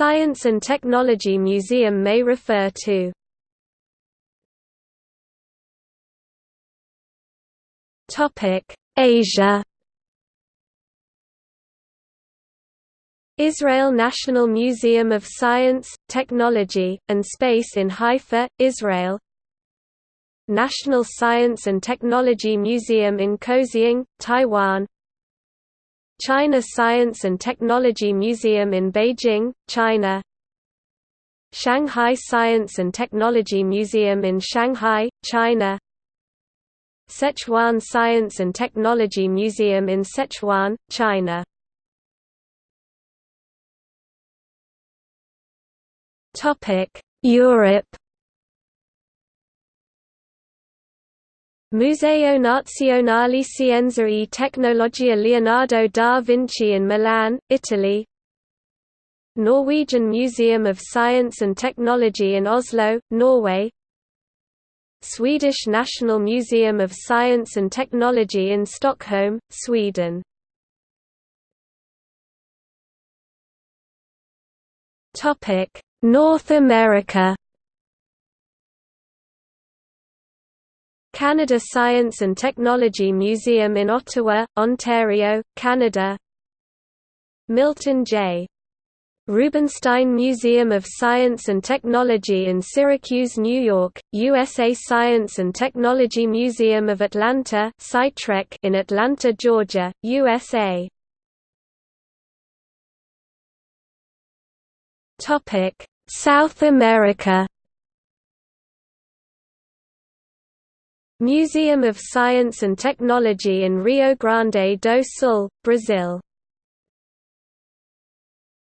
Science and Technology Museum may refer to. Asia. Israel National Museum of Science, Technology, and Space in Haifa, Israel. National Science and Technology Museum in Kaohsiung, Taiwan China Science and Technology Museum in Beijing, China. Shanghai Science and Technology Museum in Shanghai, China. Sichuan Science and Technology Museum in Sichuan, China. Europe Museo Nazionale Scienza e Tecnologia Leonardo da Vinci in Milan, Italy. Norwegian Museum of Science and Technology in Oslo, Norway. Swedish National Museum of Science and Technology in Stockholm, Sweden. North America Canada Science and Technology Museum in Ottawa, Ontario, Canada. Milton J. Rubenstein Museum of Science and Technology in Syracuse, New York, USA Science and Technology Museum of Atlanta in Atlanta, Georgia, USA South America Museum of Science and Technology in Rio Grande do Sul, Brazil